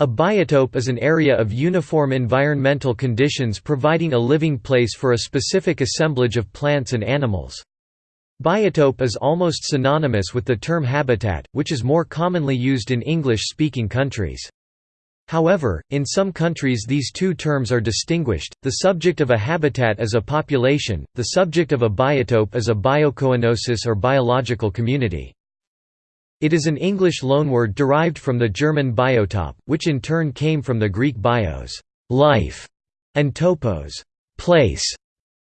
A biotope is an area of uniform environmental conditions providing a living place for a specific assemblage of plants and animals. Biotope is almost synonymous with the term habitat, which is more commonly used in English-speaking countries. However, in some countries these two terms are distinguished, the subject of a habitat is a population, the subject of a biotope is a biocoenosis or biological community. It is an English loanword derived from the German biotop, which in turn came from the Greek bios life", and topos place".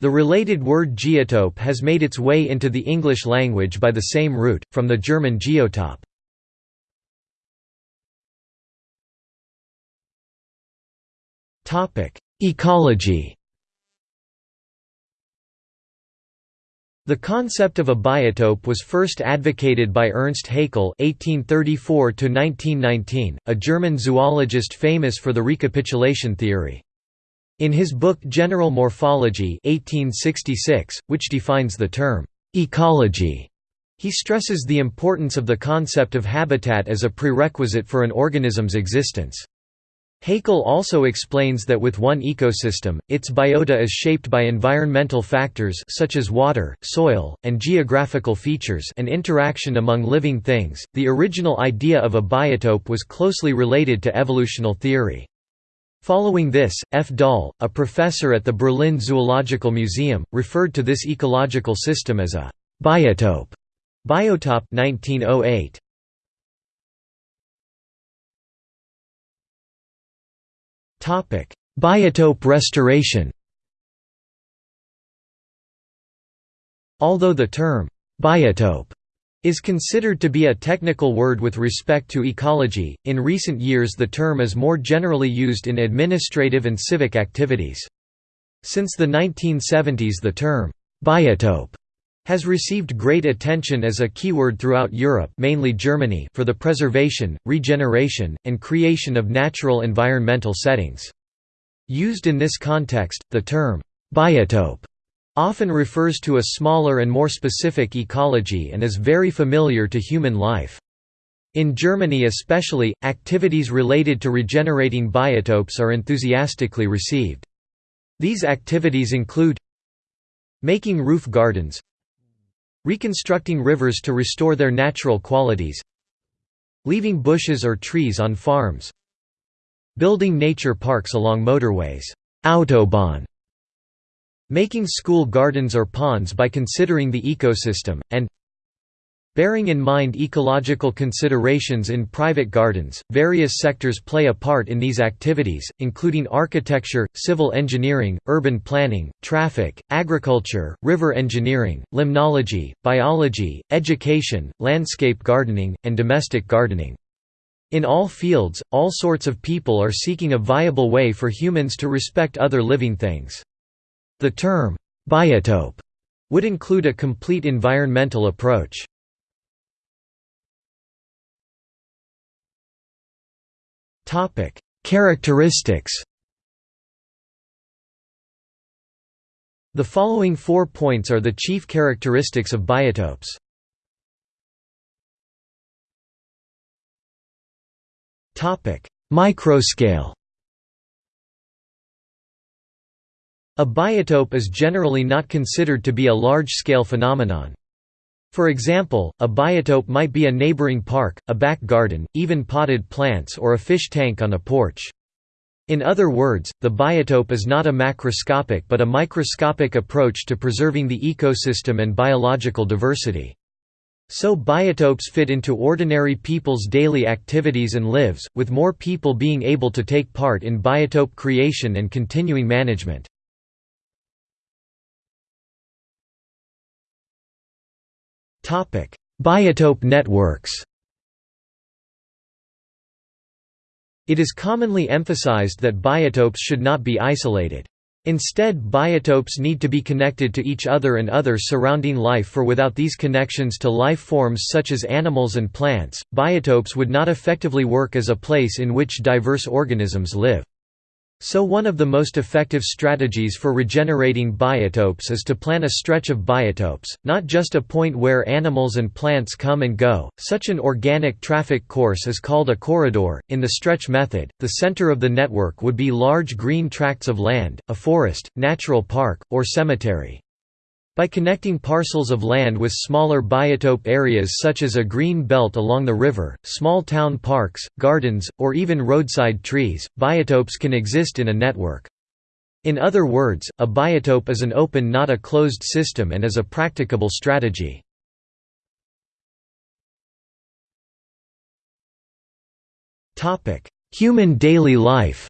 The related word geotope has made its way into the English language by the same route, from the German geotop. Ecology The concept of a biotope was first advocated by Ernst Haeckel (1834–1919), a German zoologist famous for the recapitulation theory. In his book General Morphology (1866), which defines the term ecology, he stresses the importance of the concept of habitat as a prerequisite for an organism's existence. Haeckel also explains that with one ecosystem, its biota is shaped by environmental factors such as water, soil, and geographical features and interaction among living things. The original idea of a biotope was closely related to evolutional theory. Following this, F. Dahl, a professor at the Berlin Zoological Museum, referred to this ecological system as a biotope. Biotop 1908. Biotope restoration Although the term «biotope» is considered to be a technical word with respect to ecology, in recent years the term is more generally used in administrative and civic activities. Since the 1970s the term «biotope» has received great attention as a keyword throughout Europe mainly Germany for the preservation, regeneration, and creation of natural environmental settings. Used in this context, the term, biotope, often refers to a smaller and more specific ecology and is very familiar to human life. In Germany especially, activities related to regenerating biotopes are enthusiastically received. These activities include making roof gardens Reconstructing rivers to restore their natural qualities Leaving bushes or trees on farms Building nature parks along motorways Autobahn, Making school gardens or ponds by considering the ecosystem, and Bearing in mind ecological considerations in private gardens, various sectors play a part in these activities, including architecture, civil engineering, urban planning, traffic, agriculture, river engineering, limnology, biology, education, landscape gardening, and domestic gardening. In all fields, all sorts of people are seeking a viable way for humans to respect other living things. The term, biotope, would include a complete environmental approach. Topic: Characteristics. The following four points are the chief characteristics of biotopes. Topic: Microscale. A biotope is generally not considered to be a large-scale phenomenon. For example, a biotope might be a neighboring park, a back garden, even potted plants or a fish tank on a porch. In other words, the biotope is not a macroscopic but a microscopic approach to preserving the ecosystem and biological diversity. So biotopes fit into ordinary people's daily activities and lives, with more people being able to take part in biotope creation and continuing management. Biotope networks It is commonly emphasized that biotopes should not be isolated. Instead biotopes need to be connected to each other and other surrounding life for without these connections to life forms such as animals and plants, biotopes would not effectively work as a place in which diverse organisms live. So one of the most effective strategies for regenerating biotopes is to plan a stretch of biotopes, not just a point where animals and plants come and go. Such an organic traffic course is called a corridor. In the stretch method, the center of the network would be large green tracts of land, a forest, natural park, or cemetery. By connecting parcels of land with smaller biotope areas such as a green belt along the river, small town parks, gardens, or even roadside trees, biotopes can exist in a network. In other words, a biotope is an open not a closed system and is a practicable strategy. Human daily life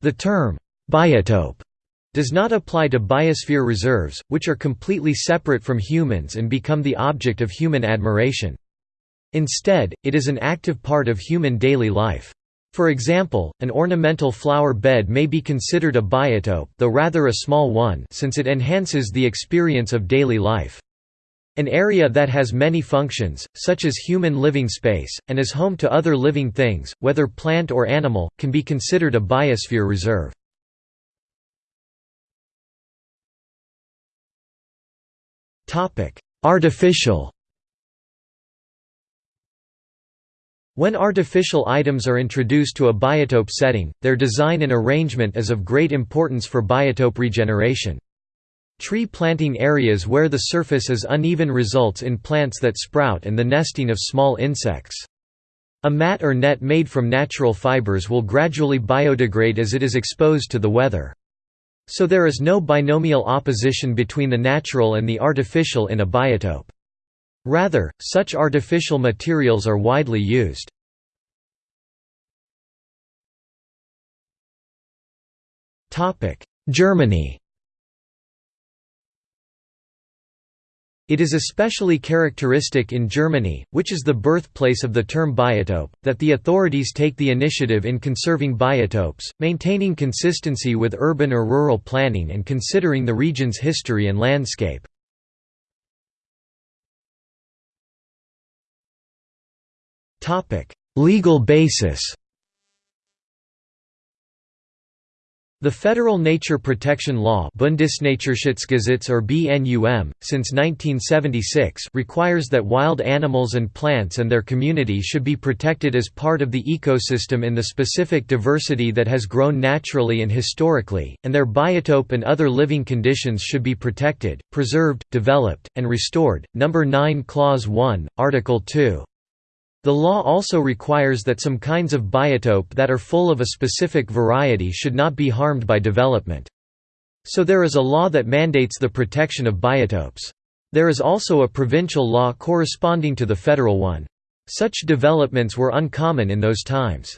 The term, biotope does not apply to biosphere reserves, which are completely separate from humans and become the object of human admiration. Instead, it is an active part of human daily life. For example, an ornamental flower bed may be considered a biotope though rather a small one since it enhances the experience of daily life. An area that has many functions, such as human living space, and is home to other living things, whether plant or animal, can be considered a biosphere reserve. Artificial When artificial items are introduced to a biotope setting, their design and arrangement is of great importance for biotope regeneration. Tree planting areas where the surface is uneven results in plants that sprout and the nesting of small insects. A mat or net made from natural fibers will gradually biodegrade as it is exposed to the weather. So there is no binomial opposition between the natural and the artificial in a biotope. Rather, such artificial materials are widely used. Germany It is especially characteristic in Germany, which is the birthplace of the term biotope, that the authorities take the initiative in conserving biotopes, maintaining consistency with urban or rural planning and considering the region's history and landscape. Legal basis The Federal Nature Protection Law Bundesnaturschutzgesetz or BNUM, since 1976 requires that wild animals and plants and their community should be protected as part of the ecosystem in the specific diversity that has grown naturally and historically, and their biotope and other living conditions should be protected, preserved, developed, and restored. No. 9 Clause 1, Article 2. The law also requires that some kinds of biotope that are full of a specific variety should not be harmed by development. So there is a law that mandates the protection of biotopes. There is also a provincial law corresponding to the federal one. Such developments were uncommon in those times.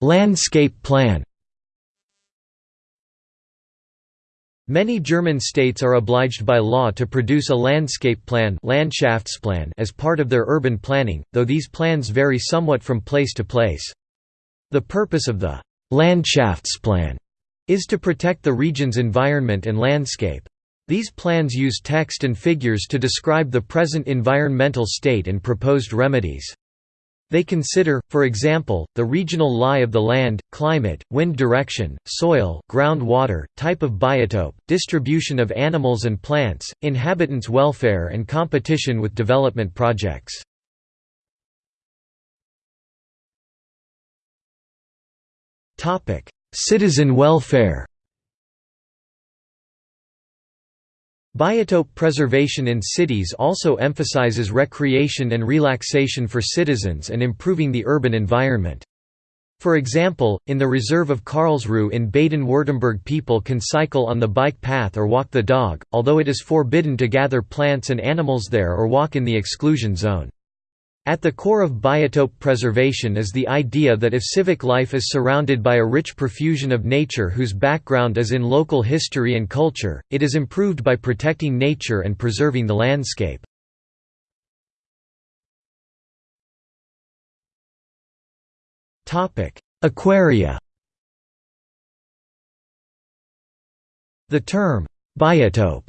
Landscape plan Many German states are obliged by law to produce a landscape plan as part of their urban planning, though these plans vary somewhat from place to place. The purpose of the Landschaftsplan is to protect the region's environment and landscape. These plans use text and figures to describe the present environmental state and proposed remedies. They consider, for example, the regional lie of the land, climate, wind direction, soil, groundwater, type of biotope, distribution of animals and plants, inhabitants' welfare and competition with development projects. Citizen welfare Biotope preservation in cities also emphasizes recreation and relaxation for citizens and improving the urban environment. For example, in the reserve of Karlsruhe in Baden-Württemberg people can cycle on the bike path or walk the dog, although it is forbidden to gather plants and animals there or walk in the exclusion zone. At the core of biotope preservation is the idea that if civic life is surrounded by a rich profusion of nature whose background is in local history and culture, it is improved by protecting nature and preserving the landscape. Aquaria The term, biotope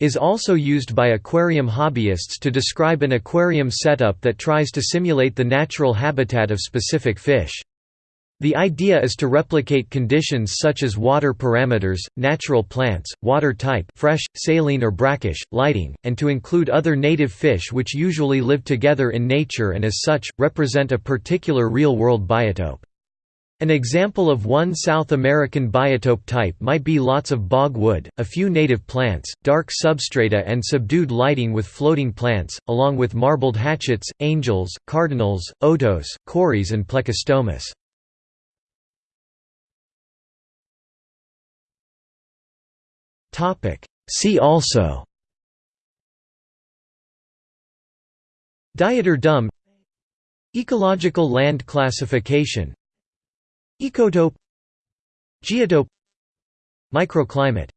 is also used by aquarium hobbyists to describe an aquarium setup that tries to simulate the natural habitat of specific fish. The idea is to replicate conditions such as water parameters, natural plants, water type fresh, saline or brackish, lighting, and to include other native fish which usually live together in nature and as such, represent a particular real-world biotope. An example of one South American biotope type might be lots of bog wood, a few native plants, dark substrata and subdued lighting with floating plants, along with marbled hatchets, angels, cardinals, otos, cories and plecostomus. See also Dieter Dumb Ecological land classification Ecotope Geotope Microclimate